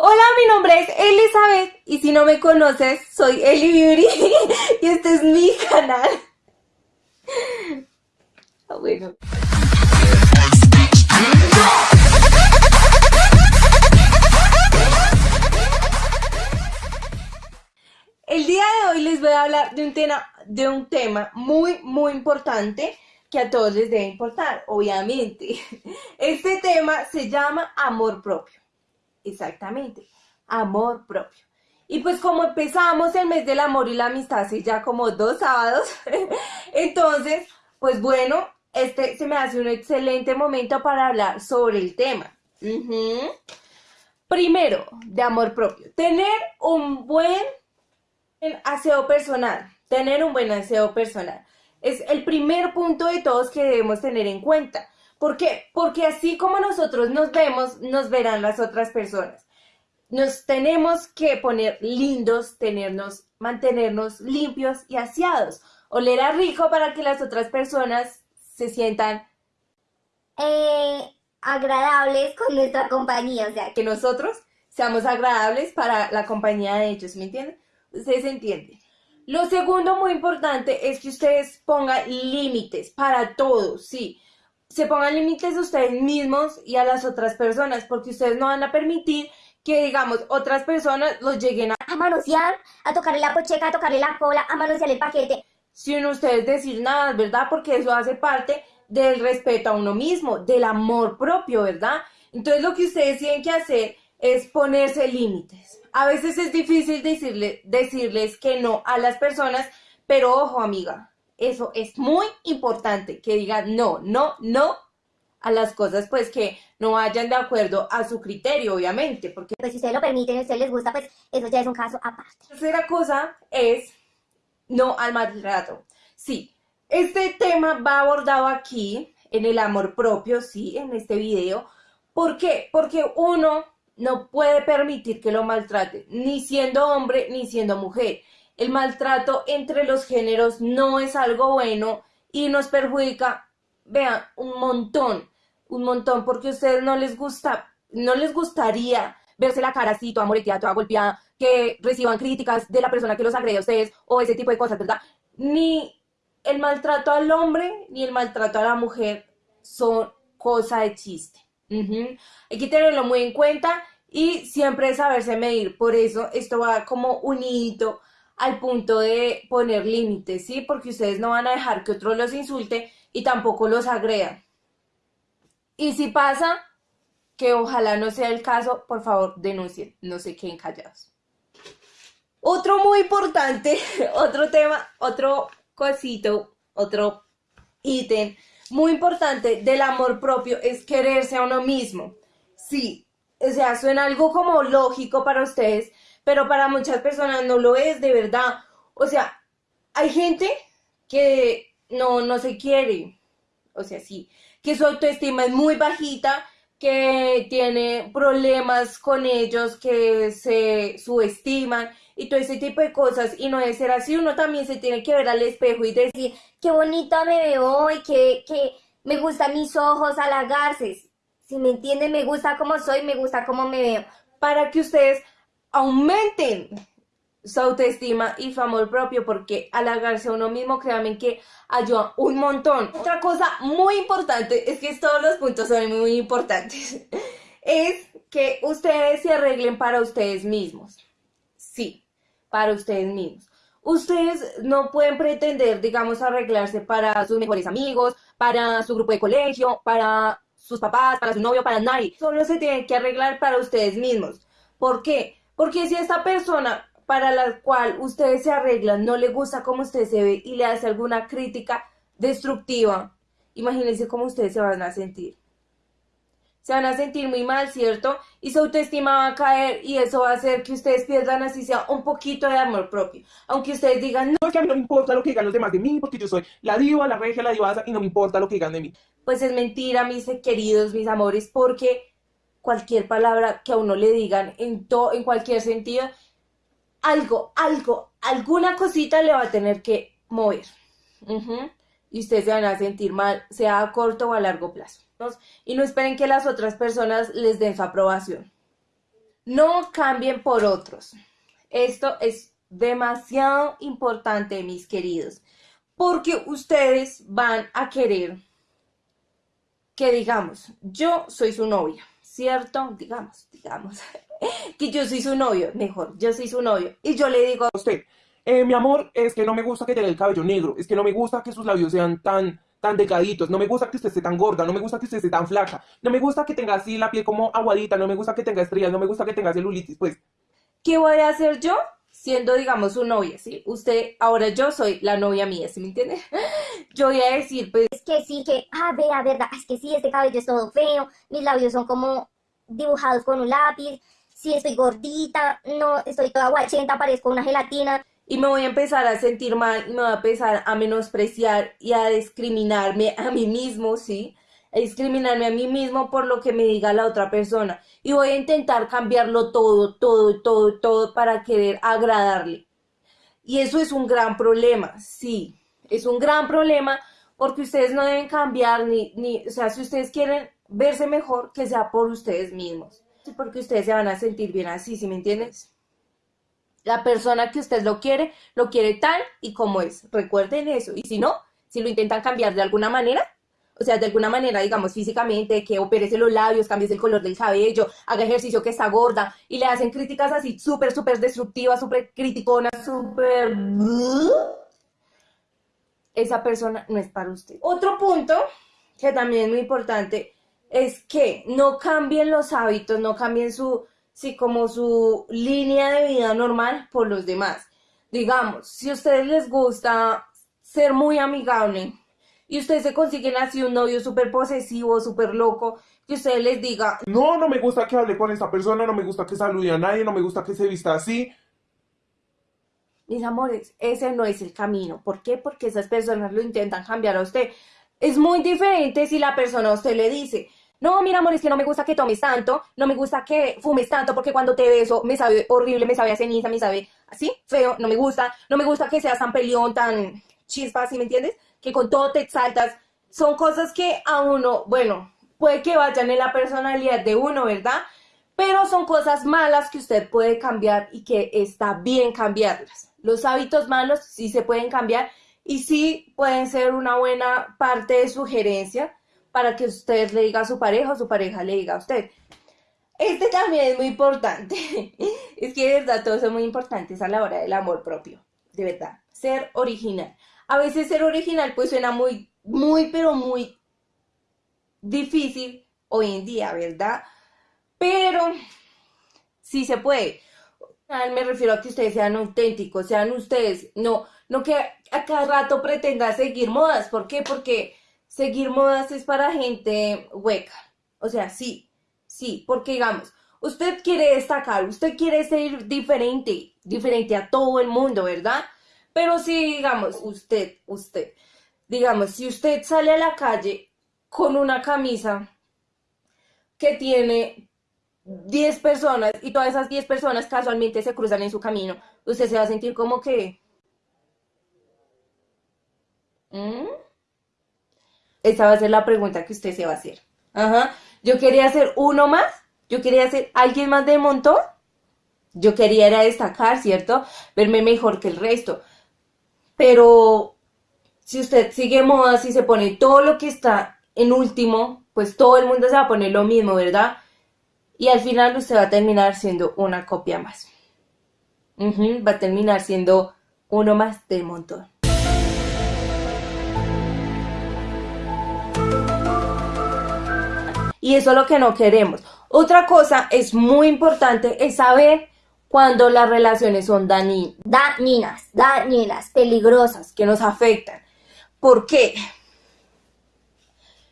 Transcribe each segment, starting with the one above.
Hola, mi nombre es Elizabeth y si no me conoces, soy Eli Beauty y este es mi canal. Ah. El día de hoy les voy a hablar de un tema muy, muy importante que a todos les debe importar, obviamente. Este tema se llama amor propio. Exactamente, amor propio. Y pues como empezamos el mes del amor y la amistad hace ya como dos sábados, entonces, pues bueno, este se me hace un excelente momento para hablar sobre el tema. Primero, de amor propio. Tener un buen aseo personal. Tener un buen aseo personal. Es el primer punto de todos que debemos tener en cuenta. ¿Por qué? Porque así como nosotros nos vemos, nos verán las otras personas. Nos tenemos que poner lindos, tenernos, mantenernos limpios y aseados. Oler a rico para que las otras personas se sientan eh, agradables con nuestra compañía. O sea, que nosotros seamos agradables para la compañía de ellos, ¿me entienden? Ustedes entienden. Lo segundo muy importante es que ustedes pongan límites para todos, sí. Se pongan límites ustedes mismos y a las otras personas, porque ustedes no van a permitir que, digamos, otras personas los lleguen a, a manosear, a tocarle la pocheca, a tocarle la cola, a manosear el paquete. Sin ustedes decir nada, ¿verdad? Porque eso hace parte del respeto a uno mismo, del amor propio, ¿verdad? Entonces lo que ustedes tienen que hacer es ponerse límites a veces es difícil decirle, decirles que no a las personas, pero ojo amiga, eso es muy importante, que digan no, no, no a las cosas pues que no vayan de acuerdo a su criterio, obviamente, porque pues si ustedes lo permiten y a ustedes les gusta, pues eso ya es un caso aparte. La tercera cosa es no al maltrato. Sí, este tema va abordado aquí en el amor propio, sí, en este video. ¿Por qué? Porque uno no puede permitir que lo maltrate, ni siendo hombre ni siendo mujer. El maltrato entre los géneros no es algo bueno y nos perjudica, vean, un montón, un montón, porque a ustedes no les gusta, no les gustaría verse la cara así, toda moreteada, toda golpeada, que reciban críticas de la persona que los agrede a ustedes o ese tipo de cosas, ¿verdad? Ni el maltrato al hombre ni el maltrato a la mujer son cosa de chiste. Hay que tenerlo muy en cuenta y siempre saberse medir. Por eso esto va como unidito al punto de poner límites, ¿sí? Porque ustedes no van a dejar que otro los insulte y tampoco los agreda. Y si pasa, que ojalá no sea el caso, por favor denuncien, no se queden callados. Otro muy importante, otro tema, otro cosito, otro ítem muy importante del amor propio es quererse a uno mismo. Sí, o sea, suena algo como lógico para ustedes, pero para muchas personas no lo es de verdad. O sea, hay gente que no, no se quiere, o sea, sí, que su autoestima es muy bajita, que tiene problemas con ellos, que se subestiman y todo ese tipo de cosas. Y no debe ser así, uno también se tiene que ver al espejo y decir, qué bonita me veo hoy, que, que me gustan mis ojos, halagarse. Si me entienden, me gusta como soy, me gusta como me veo. Para que ustedes aumenten su autoestima y su amor propio, porque halagarse a uno mismo, créanme que ayuda un montón. Otra cosa muy importante, es que todos los puntos son muy importantes, es que ustedes se arreglen para ustedes mismos. Sí, para ustedes mismos. Ustedes no pueden pretender, digamos, arreglarse para sus mejores amigos, para su grupo de colegio, para sus papás, para su novio, para nadie. Solo se tienen que arreglar para ustedes mismos. ¿Por qué? Porque si esta persona para la cual ustedes se arreglan no le gusta cómo usted se ve y le hace alguna crítica destructiva, imagínense cómo ustedes se van a sentir. Se van a sentir muy mal, ¿cierto? Y su autoestima va a caer y eso va a hacer que ustedes pierdan así sea un poquito de amor propio. Aunque ustedes digan, no, es que a mí no me importa lo que digan los demás de mí, porque yo soy la diva, la regia, la divasa y no me importa lo que digan de mí pues es mentira, mis queridos, mis amores, porque cualquier palabra que a uno le digan en, en cualquier sentido, algo, algo, alguna cosita le va a tener que mover. Y ustedes se van a sentir mal, sea a corto o a largo plazo. Y no esperen que las otras personas les den su aprobación. No cambien por otros. Esto es demasiado importante, mis queridos, porque ustedes van a querer que digamos, yo soy su novia, ¿cierto? Digamos, digamos, que yo soy su novio, mejor, yo soy su novio, y yo le digo a usted, eh, mi amor, es que no me gusta que tenga el cabello negro, es que no me gusta que sus labios sean tan, tan delgaditos, no me gusta que usted esté tan gorda, no me gusta que usted esté tan flaca, no me gusta que tenga así la piel como aguadita, no me gusta que tenga estrellas, no me gusta que tenga celulitis, pues. ¿Qué voy a hacer yo? Siendo, digamos, su novia, ¿sí? Usted, ahora yo soy la novia mía, ¿sí me entiende? Yo voy a decir, pues... Es que sí, que, ah, vea, verdad, es que sí, este cabello es todo feo, mis labios son como dibujados con un lápiz, sí estoy gordita, no, estoy toda guachenta, parezco una gelatina. Y me voy a empezar a sentir mal, y me voy a empezar a menospreciar y a discriminarme a mí mismo, ¿sí? Discriminarme a mí mismo por lo que me diga la otra persona. Y voy a intentar cambiarlo todo, todo, todo, todo para querer agradarle. Y eso es un gran problema, sí, es un gran problema porque ustedes no deben cambiar ni, ni, o sea, si ustedes quieren verse mejor, que sea por ustedes mismos. Porque ustedes se van a sentir bien así, ¿sí me entiendes? La persona que usted lo quiere, lo quiere tal y como es. Recuerden eso. Y si no, si lo intentan cambiar de alguna manera, o sea, de alguna manera, digamos, físicamente, que operese los labios, cambies el color del cabello, haga ejercicio que está gorda, y le hacen críticas así súper, súper destructivas, súper criticonas, súper... Esa persona no es para usted. Otro punto, que también es muy importante, es que no cambien los hábitos, no cambien su, sí, como su línea de vida normal por los demás. Digamos, si a ustedes les gusta ser muy amigable, y ustedes se consiguen así un novio súper posesivo, súper loco, que usted les diga, no, no me gusta que hable con esta persona, no me gusta que salude a nadie, no me gusta que se vista así. Mis amores, ese no es el camino. ¿Por qué? Porque esas personas lo intentan cambiar a usted. Es muy diferente si la persona a usted le dice, no, mira, amor, es que no me gusta que tomes tanto, no me gusta que fumes tanto, porque cuando te beso me sabe horrible, me sabe a ceniza, me sabe así, feo, no me gusta, no me gusta que seas tan peleón, tan chispa, ¿sí me entiendes? Que con todo te exaltas, son cosas que a uno, bueno, puede que vayan en la personalidad de uno, ¿verdad? Pero son cosas malas que usted puede cambiar y que está bien cambiarlas. Los hábitos malos sí se pueden cambiar y sí pueden ser una buena parte de sugerencia para que usted le diga a su pareja o su pareja le diga a usted. Este también es muy importante. es que de verdad todos son muy importantes a la hora del amor propio. De verdad. Ser original a veces ser original pues suena muy, muy, pero muy difícil hoy en día, ¿verdad? Pero sí se puede. Me refiero a que ustedes sean auténticos, sean ustedes, no, no que a cada rato pretenda seguir modas. ¿Por qué? Porque seguir modas es para gente hueca. O sea, sí, sí, porque digamos, usted quiere destacar, usted quiere ser diferente, diferente a todo el mundo, ¿verdad? Pero si, digamos, usted, usted, digamos, si usted sale a la calle con una camisa que tiene 10 personas y todas esas 10 personas casualmente se cruzan en su camino, usted se va a sentir como que... ¿Mm? Esa va a ser la pregunta que usted se va a hacer. Ajá. Yo quería ser uno más. Yo quería ser alguien más del montón. Yo quería era destacar, ¿cierto? Verme mejor que el resto. Pero si usted sigue moda, si se pone todo lo que está en último, pues todo el mundo se va a poner lo mismo, ¿verdad? Y al final usted va a terminar siendo una copia más. va a terminar siendo uno más del montón. Y eso es lo que no queremos. Otra cosa es muy importante es saber cuando las relaciones son dañinas, dañinas, peligrosas, que nos afectan. ¿Por qué?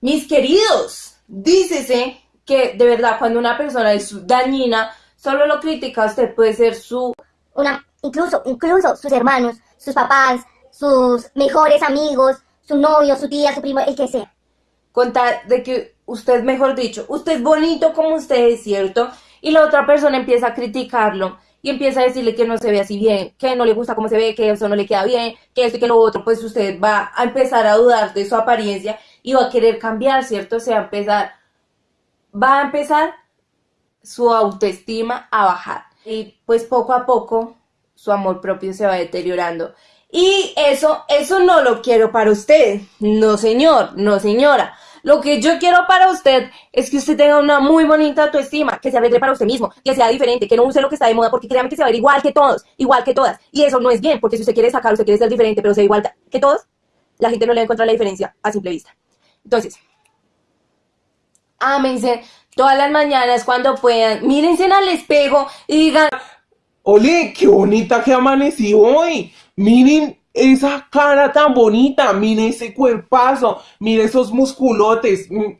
Mis queridos, dícese que de verdad cuando una persona es dañina, solo lo critica usted puede ser su... Una, incluso, incluso sus hermanos, sus papás, sus mejores amigos, su novio, su tía, su primo, el que sea. Contar de que usted, mejor dicho, usted es bonito como usted es, ¿cierto? Y la otra persona empieza a criticarlo y empieza a decirle que no se ve así bien, que no le gusta cómo se ve, que eso no le queda bien, que esto y que lo otro, pues usted va a empezar a dudar de su apariencia y va a querer cambiar, ¿cierto? O sea, empezar, va a empezar su autoestima a bajar. Y pues poco a poco su amor propio se va deteriorando. Y eso, eso no lo quiero para usted. No, señor, no, señora. Lo que yo quiero para usted es que usted tenga una muy bonita autoestima, que se arregle para usted mismo, que sea diferente, que no use lo que está de moda, porque créanme que se va a ver igual que todos, igual que todas. Y eso no es bien, porque si usted quiere sacar, usted quiere ser diferente, pero sea igual que todos, la gente no le va a encontrar la diferencia a simple vista. Entonces, ámense todas las mañanas cuando puedan, mírense al espejo y digan, Ole, qué bonita que amanecí hoy. Miren esa cara tan bonita, miren ese cuerpazo, miren esos musculotes. Mm,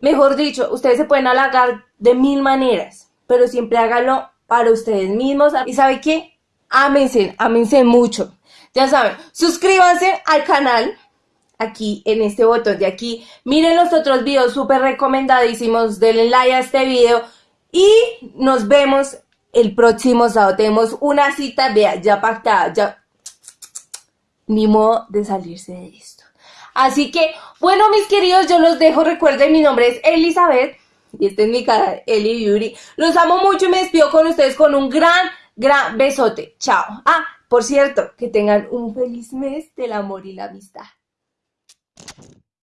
Mejor dicho, ustedes se pueden halagar de mil maneras, pero siempre háganlo para ustedes mismos. ¿Y sabe qué? Ámense, ámense mucho. Ya saben, suscríbanse al canal aquí en este botón de aquí. Miren los otros videos súper recomendadísimos. Denle like a este video y nos vemos el próximo sábado. Tenemos una cita, ya pactada, ya ni modo de salirse de esto. Así que, bueno, mis queridos, yo los dejo. Recuerden, mi nombre es Elizabeth. Y este es mi canal, Eli Beauty. Los amo mucho y me despido con ustedes con un gran, gran besote. Chao. Ah, por cierto, que tengan un feliz mes del amor y la amistad.